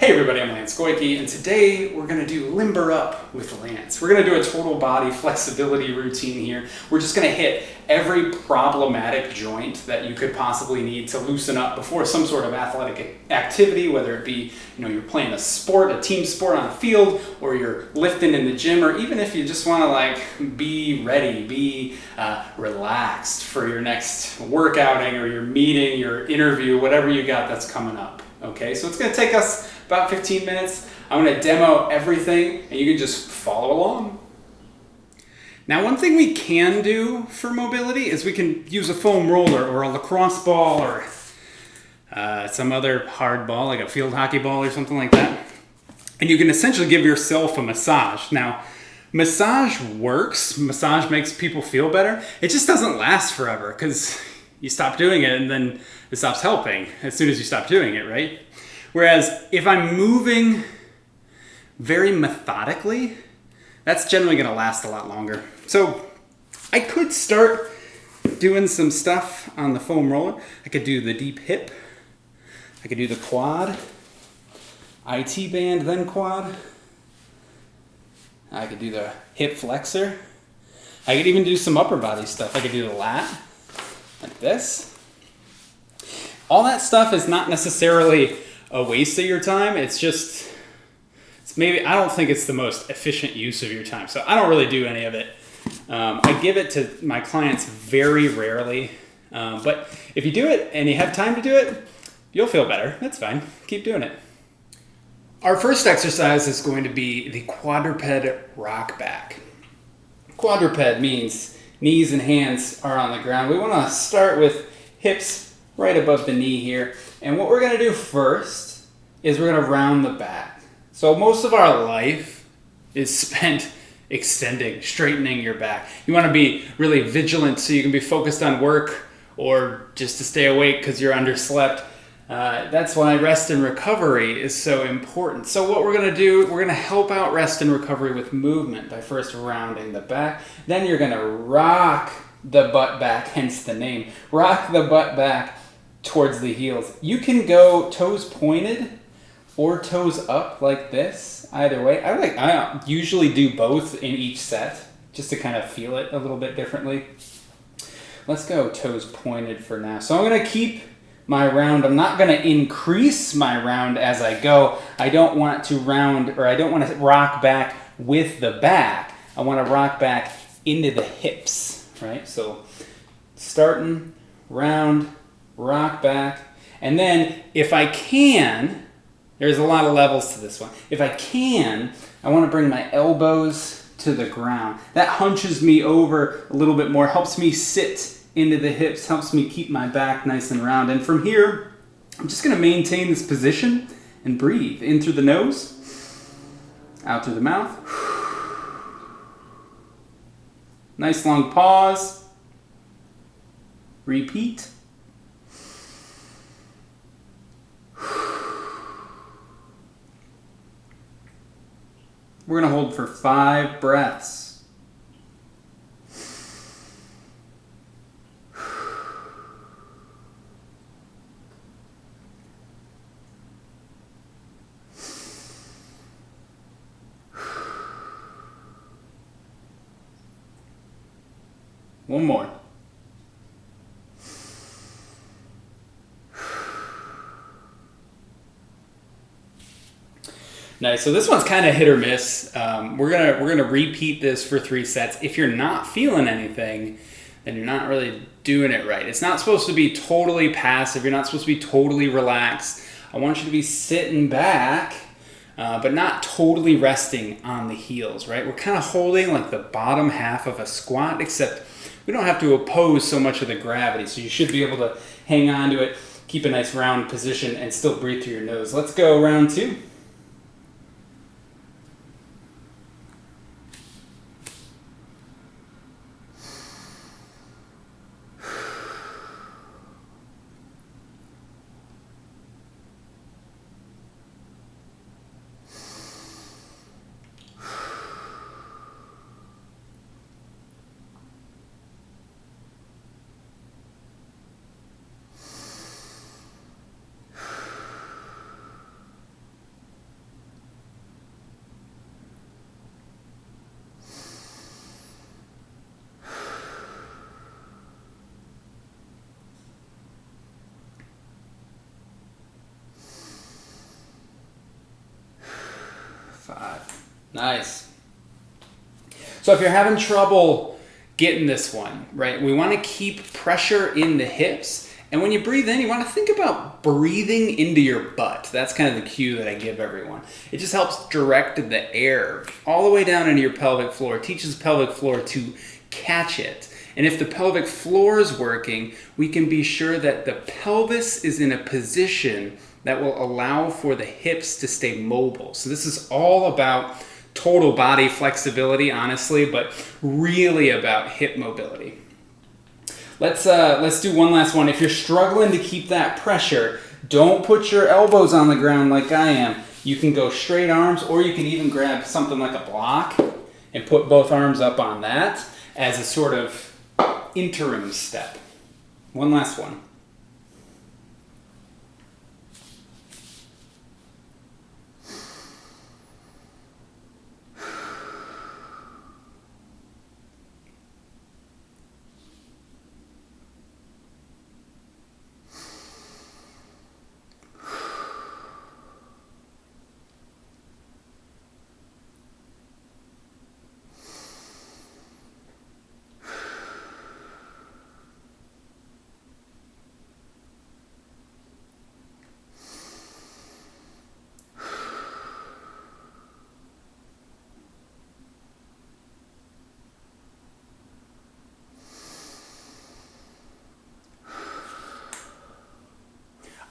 Hey everybody, I'm Lance Goyke, and today we're going to do Limber Up with Lance. We're going to do a total body flexibility routine here. We're just going to hit every problematic joint that you could possibly need to loosen up before some sort of athletic activity, whether it be, you know, you're playing a sport, a team sport on a field, or you're lifting in the gym, or even if you just want to like be ready, be uh, relaxed for your next work outing or your meeting, your interview, whatever you got that's coming up. Okay, so it's going to take us about 15 minutes. I'm going to demo everything and you can just follow along. Now one thing we can do for mobility is we can use a foam roller or a lacrosse ball or uh, some other hard ball like a field hockey ball or something like that. And you can essentially give yourself a massage. Now, massage works, massage makes people feel better. It just doesn't last forever because you stop doing it and then it stops helping as soon as you stop doing it, right? Whereas if I'm moving very methodically, that's generally gonna last a lot longer. So I could start doing some stuff on the foam roller. I could do the deep hip. I could do the quad, IT band, then quad. I could do the hip flexor. I could even do some upper body stuff. I could do the lat, like this. All that stuff is not necessarily a waste of your time. It's just, it's maybe, I don't think it's the most efficient use of your time. So I don't really do any of it. Um, I give it to my clients very rarely. Um, but if you do it and you have time to do it, you'll feel better. That's fine. Keep doing it. Our first exercise is going to be the quadruped rock back. Quadruped means knees and hands are on the ground. We want to start with hips right above the knee here. And what we're going to do first is we're going to round the back. So most of our life is spent extending, straightening your back. You want to be really vigilant so you can be focused on work or just to stay awake because you're underslept. Uh, that's why rest and recovery is so important. So what we're going to do, we're going to help out rest and recovery with movement by first rounding the back. Then you're going to rock the butt back, hence the name. Rock the butt back towards the heels. You can go toes pointed or toes up like this, either way. I like I usually do both in each set just to kind of feel it a little bit differently. Let's go toes pointed for now. So I'm going to keep my round. I'm not going to increase my round as I go. I don't want to round or I don't want to rock back with the back. I want to rock back into the hips, right? So starting round, rock back. And then if I can, there's a lot of levels to this one. If I can, I want to bring my elbows to the ground. That hunches me over a little bit more, helps me sit into the hips, helps me keep my back nice and round. And from here, I'm just going to maintain this position and breathe in through the nose, out through the mouth. Nice long pause. Repeat. We're going to hold for five breaths. One more. Nice. So this one's kind of hit or miss. Um, we're gonna we're gonna repeat this for three sets. If you're not feeling anything, then you're not really doing it right. It's not supposed to be totally passive. You're not supposed to be totally relaxed. I want you to be sitting back, uh, but not totally resting on the heels. Right? We're kind of holding like the bottom half of a squat, except we don't have to oppose so much of the gravity. So you should be able to hang on to it, keep a nice round position, and still breathe through your nose. Let's go round two. Nice. So if you're having trouble getting this one, right, we want to keep pressure in the hips. And when you breathe in, you want to think about breathing into your butt. That's kind of the cue that I give everyone. It just helps direct the air all the way down into your pelvic floor. It teaches pelvic floor to catch it. And if the pelvic floor is working, we can be sure that the pelvis is in a position that will allow for the hips to stay mobile. So this is all about total body flexibility, honestly, but really about hip mobility. Let's, uh, let's do one last one. If you're struggling to keep that pressure, don't put your elbows on the ground like I am. You can go straight arms or you can even grab something like a block and put both arms up on that as a sort of interim step. One last one.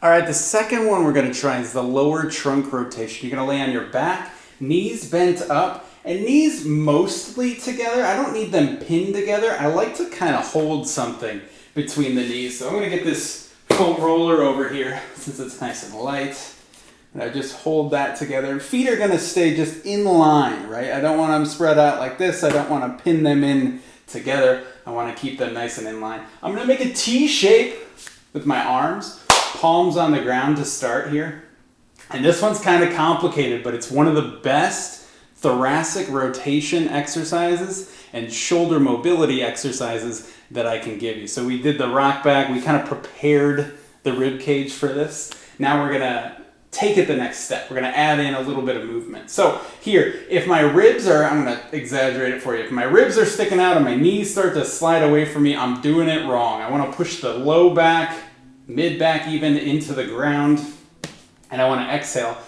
All right, the second one we're gonna try is the lower trunk rotation. You're gonna lay on your back, knees bent up, and knees mostly together. I don't need them pinned together. I like to kind of hold something between the knees. So I'm gonna get this foam roller over here since it's nice and light. And I just hold that together. Feet are gonna stay just in line, right? I don't want them spread out like this. I don't wanna pin them in together. I wanna keep them nice and in line. I'm gonna make a T shape with my arms palms on the ground to start here. And this one's kind of complicated, but it's one of the best thoracic rotation exercises and shoulder mobility exercises that I can give you. So we did the rock back, we kind of prepared the rib cage for this. Now we're gonna take it the next step. We're gonna add in a little bit of movement. So here, if my ribs are, I'm gonna exaggerate it for you. If my ribs are sticking out and my knees start to slide away from me, I'm doing it wrong. I wanna push the low back mid back even into the ground. And I want to exhale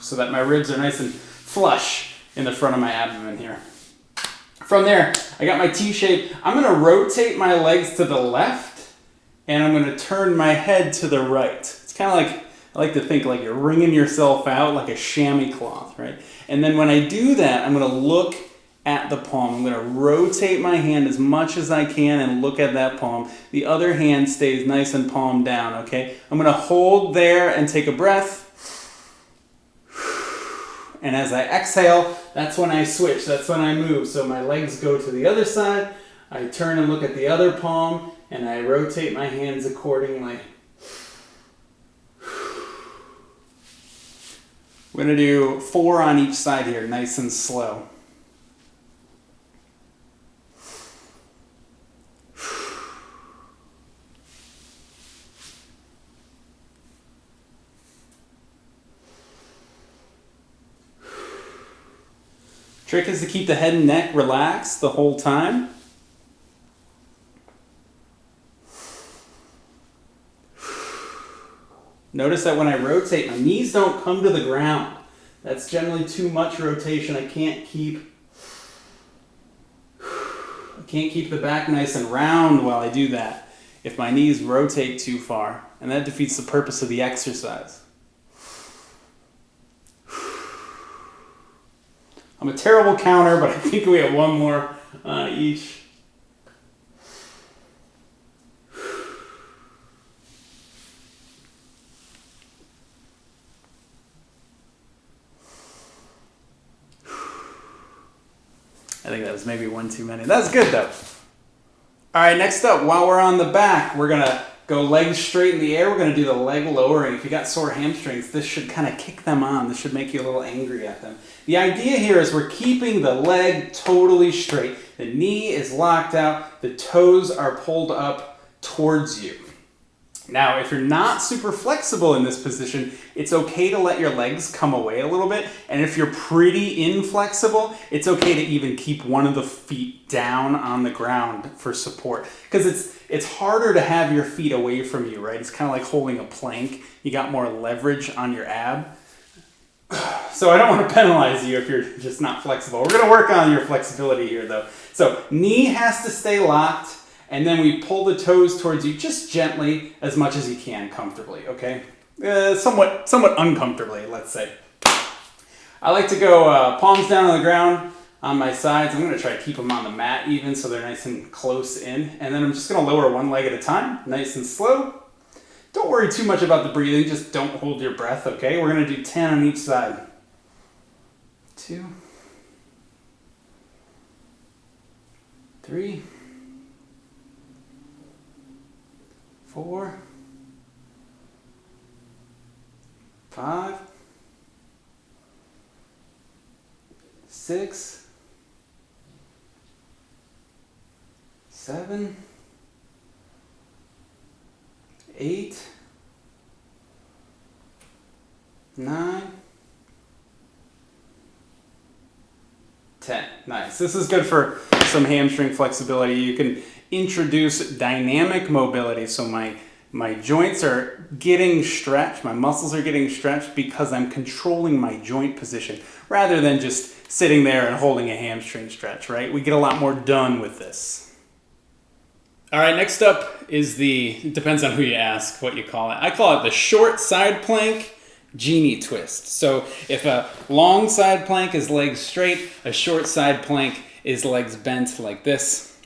so that my ribs are nice and flush in the front of my abdomen here. From there, I got my T shape. I'm going to rotate my legs to the left and I'm going to turn my head to the right. It's kind of like, I like to think like you're wringing yourself out like a chamois cloth, right? And then when I do that, I'm going to look at the palm. I'm going to rotate my hand as much as I can and look at that palm. The other hand stays nice and palm down, okay? I'm going to hold there and take a breath. And as I exhale, that's when I switch. That's when I move. So my legs go to the other side. I turn and look at the other palm and I rotate my hands accordingly. We're going to do four on each side here, nice and slow. Trick is to keep the head and neck relaxed the whole time. Notice that when I rotate, my knees don't come to the ground. That's generally too much rotation. I can't keep I can't keep the back nice and round while I do that if my knees rotate too far, and that defeats the purpose of the exercise. I'm a terrible counter, but I think we have one more uh, each. I think that was maybe one too many. That's good though. All right, next up, while we're on the back, we're gonna Go legs straight in the air. We're going to do the leg lowering. If you got sore hamstrings, this should kind of kick them on. This should make you a little angry at them. The idea here is we're keeping the leg totally straight. The knee is locked out. The toes are pulled up towards you. Now, if you're not super flexible in this position, it's okay to let your legs come away a little bit. And if you're pretty inflexible, it's okay to even keep one of the feet down on the ground for support. Because it's, it's harder to have your feet away from you, right? It's kind of like holding a plank. You got more leverage on your ab. So I don't want to penalize you if you're just not flexible. We're going to work on your flexibility here though. So knee has to stay locked and then we pull the toes towards you just gently as much as you can comfortably, okay? Uh, somewhat, somewhat uncomfortably, let's say. I like to go uh, palms down on the ground on my sides. I'm gonna try to keep them on the mat even so they're nice and close in. And then I'm just gonna lower one leg at a time, nice and slow. Don't worry too much about the breathing, just don't hold your breath, okay? We're gonna do 10 on each side. Two, three, four, five, six, seven, eight, nine, ten. Nice. This is good for some hamstring flexibility. You can introduce dynamic mobility. So my, my joints are getting stretched, my muscles are getting stretched because I'm controlling my joint position rather than just sitting there and holding a hamstring stretch, right? We get a lot more done with this. All right, next up is the, depends on who you ask what you call it. I call it the short side plank genie twist. So if a long side plank is legs straight, a short side plank is legs bent like this.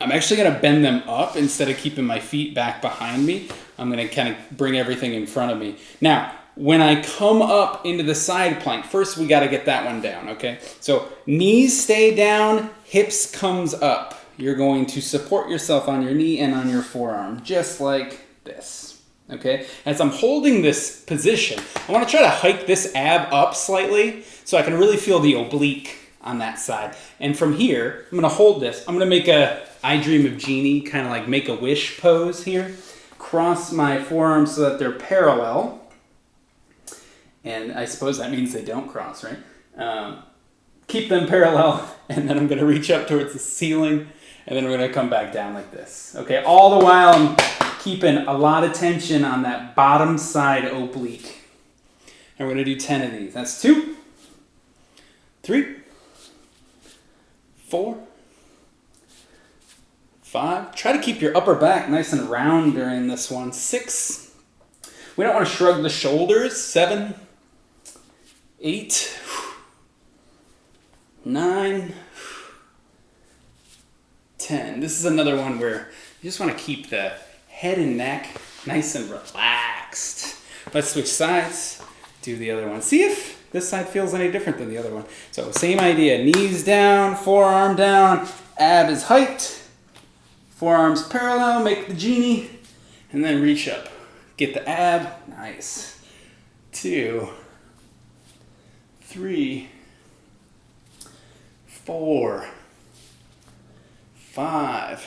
I'm actually gonna bend them up instead of keeping my feet back behind me. I'm gonna kind of bring everything in front of me. Now, when I come up into the side plank, first we gotta get that one down, okay? So knees stay down, hips comes up. You're going to support yourself on your knee and on your forearm, just like this, okay? As I'm holding this position, I wanna try to hike this ab up slightly so I can really feel the oblique on that side. And from here, I'm gonna hold this. I'm gonna make a I Dream of Jeannie, kind of like make a wish pose here. Cross my forearms so that they're parallel. And I suppose that means they don't cross, right? Um, keep them parallel, and then I'm gonna reach up towards the ceiling, and then we're gonna come back down like this. Okay, all the while I'm keeping a lot of tension on that bottom side oblique. And we're gonna do 10 of these. That's two, three, four, five. Try to keep your upper back nice and round during this one. Six. We don't want to shrug the shoulders. Seven, eight, nine, ten. This is another one where you just want to keep the head and neck nice and relaxed. Let's switch sides. Do the other one. See if this side feels any different than the other one. So same idea, knees down, forearm down, ab is hiked, forearms parallel, make the genie, and then reach up. Get the ab, nice. Two, three, four, five,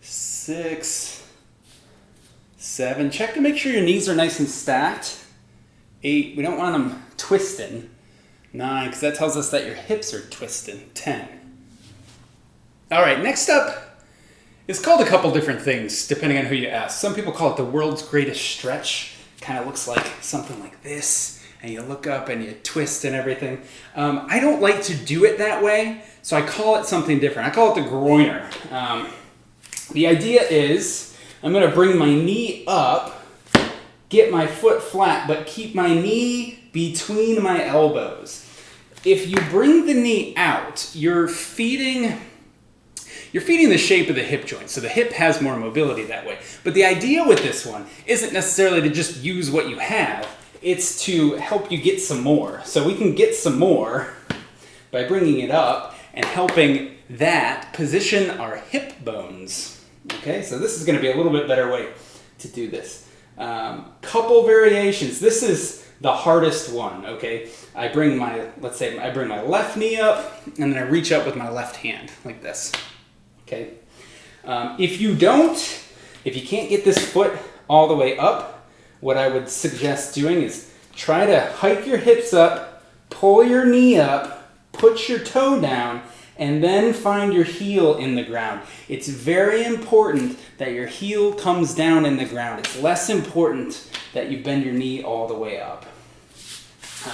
six, seven. Check to make sure your knees are nice and stacked. Eight, we don't want them twisting. Nine, because that tells us that your hips are twisting. Ten. All right, next up, it's called a couple different things depending on who you ask. Some people call it the world's greatest stretch. Kind of looks like something like this, and you look up and you twist and everything. Um, I don't like to do it that way, so I call it something different. I call it the groiner. Um, the idea is I'm going to bring my knee up get my foot flat, but keep my knee between my elbows. If you bring the knee out, you're feeding you're feeding the shape of the hip joint, so the hip has more mobility that way. But the idea with this one isn't necessarily to just use what you have, it's to help you get some more. So we can get some more by bringing it up and helping that position our hip bones. Okay, so this is gonna be a little bit better way to do this. Um, couple variations. This is the hardest one, okay? I bring my, let's say, I bring my left knee up, and then I reach up with my left hand, like this, okay? Um, if you don't If you can't get this foot all the way up, what I would suggest doing is try to hike your hips up, pull your knee up, put your toe down, and then find your heel in the ground. It's very important that your heel comes down in the ground. It's less important that you bend your knee all the way up.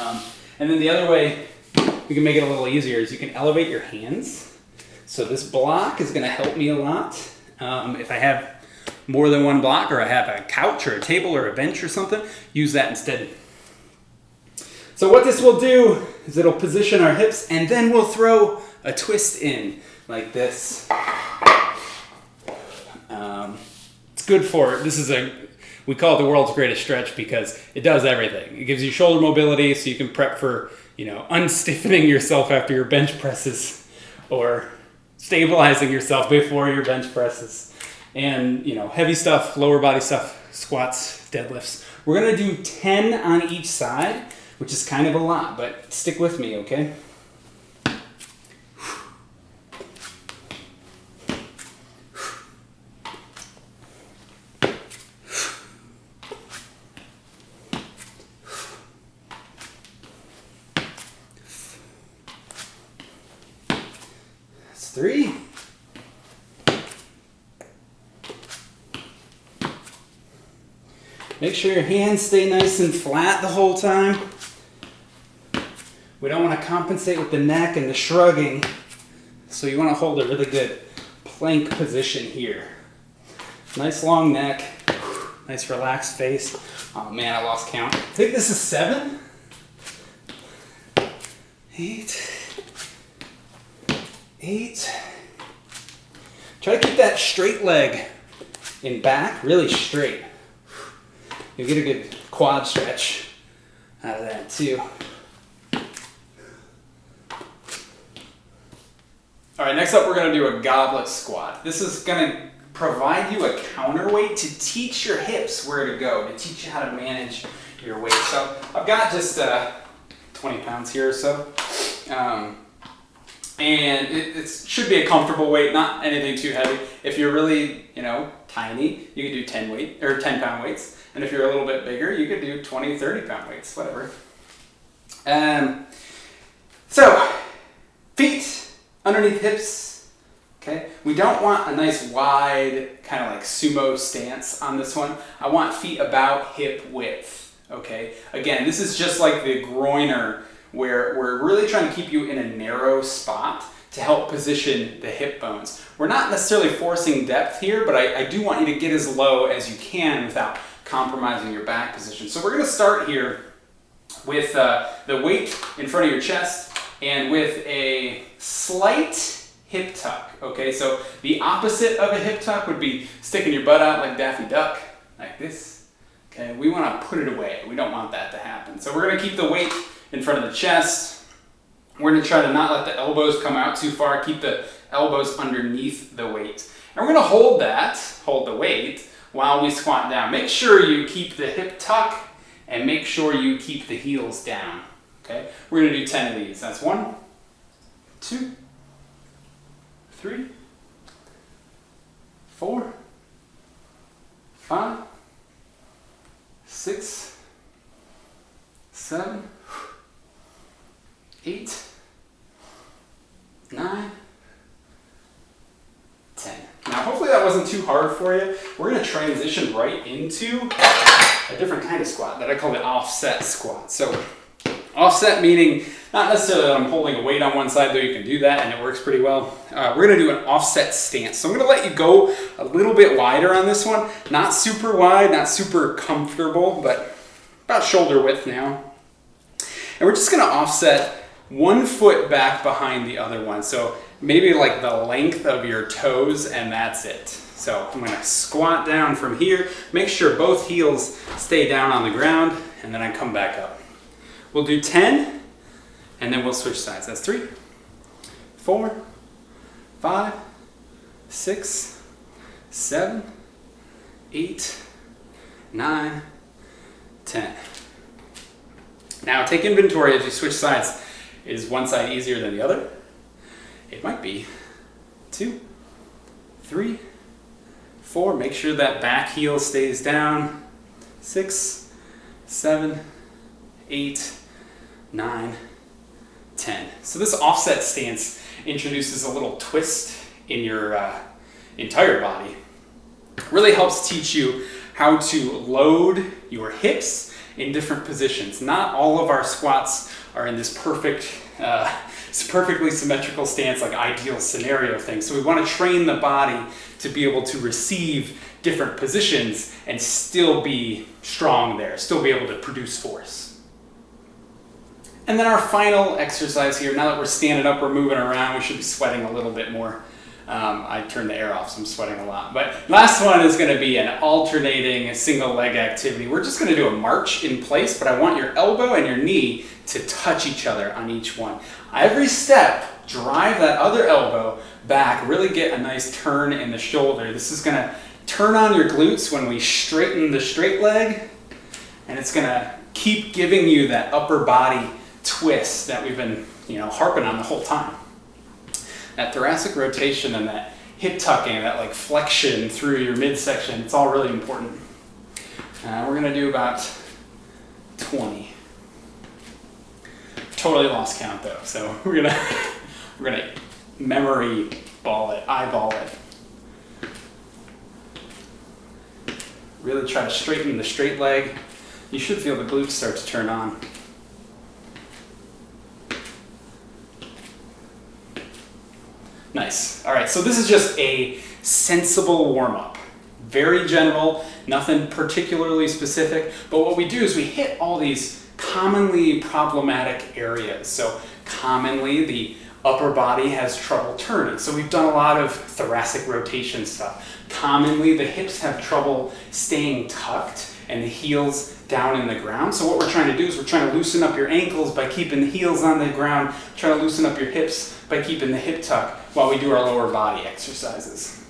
Um, and then the other way we can make it a little easier is you can elevate your hands. So this block is gonna help me a lot. Um, if I have more than one block or I have a couch or a table or a bench or something, use that instead. So what this will do is it'll position our hips and then we'll throw a twist in like this. Um, it's good for, this is a, we call it the world's greatest stretch because it does everything. It gives you shoulder mobility so you can prep for, you know, unstiffening yourself after your bench presses or stabilizing yourself before your bench presses. And, you know, heavy stuff, lower body stuff, squats, deadlifts. We're gonna do 10 on each side, which is kind of a lot, but stick with me, okay? three. Make sure your hands stay nice and flat the whole time. We don't want to compensate with the neck and the shrugging. So you want to hold a really good plank position here. Nice long neck, nice relaxed face. Oh man, I lost count. I think this is seven, eight, eight. Try to keep that straight leg in back, really straight. You'll get a good quad stretch out of that too. All right, next up we're gonna do a goblet squat. This is gonna provide you a counterweight to teach your hips where to go, to teach you how to manage your weight. So I've got just uh, 20 pounds here or so. Um, and it, it, should be a comfortable weight, not anything too heavy. If you're really, you know, tiny, you can do 10 weight or 10 pound weights. And if you're a little bit bigger, you could do 20, 30 pound weights, whatever. Um, so, feet underneath hips. Okay, we don't want a nice wide kind of like sumo stance on this one. I want feet about hip width. Okay, again, this is just like the groiner where we're really trying to keep you in a narrow spot to help position the hip bones. We're not necessarily forcing depth here, but I, I do want you to get as low as you can without compromising your back position. So we're gonna start here with uh, the weight in front of your chest and with a slight hip tuck, okay? So the opposite of a hip tuck would be sticking your butt out like Daffy Duck, like this, okay? We wanna put it away. We don't want that to happen. So we're gonna keep the weight in front of the chest. We're gonna try to not let the elbows come out too far, keep the elbows underneath the weight. And we're gonna hold that, hold the weight, while we squat down. Make sure you keep the hip tuck and make sure you keep the heels down. Okay, we're gonna do 10 of these. That's one, two, three, four, five, six, seven, eight, nine, ten. Now hopefully that wasn't too hard for you. We're going to transition right into a different kind of squat that I call the offset squat. So offset meaning not necessarily that I'm holding a weight on one side, though you can do that and it works pretty well. Uh, we're going to do an offset stance. So I'm going to let you go a little bit wider on this one. Not super wide, not super comfortable, but about shoulder width now. And we're just going to offset one foot back behind the other one. So maybe like the length of your toes and that's it. So I'm gonna squat down from here, make sure both heels stay down on the ground, and then I come back up. We'll do 10, and then we'll switch sides. That's three, four, five, six, seven, eight, nine, ten. Now take inventory as you switch sides. Is one side easier than the other? It might be. Two, three, four. Make sure that back heel stays down. Six, seven, eight, nine, ten. So this offset stance introduces a little twist in your uh, entire body. Really helps teach you how to load your hips in different positions. Not all of our squats are in this perfect, uh, perfectly symmetrical stance, like ideal scenario thing. So we want to train the body to be able to receive different positions and still be strong there, still be able to produce force. And then our final exercise here, now that we're standing up, we're moving around, we should be sweating a little bit more. Um, I turned the air off, so I'm sweating a lot. But last one is gonna be an alternating single leg activity. We're just gonna do a march in place, but I want your elbow and your knee to touch each other on each one. Every step, drive that other elbow back, really get a nice turn in the shoulder. This is gonna turn on your glutes when we straighten the straight leg, and it's gonna keep giving you that upper body twist that we've been you know, harping on the whole time that thoracic rotation and that hip tucking, that like flexion through your midsection, it's all really important. Uh, we're gonna do about 20. Totally lost count though, so we're gonna we're gonna memory ball it, eyeball it. Really try to straighten the straight leg. You should feel the glutes start to turn on. Nice. All right, so this is just a sensible warm up. Very general, nothing particularly specific, but what we do is we hit all these commonly problematic areas. So commonly the upper body has trouble turning. So we've done a lot of thoracic rotation stuff. Commonly the hips have trouble staying tucked and the heels down in the ground. So what we're trying to do is we're trying to loosen up your ankles by keeping the heels on the ground, trying to loosen up your hips by keeping the hip tuck while we do our lower body exercises.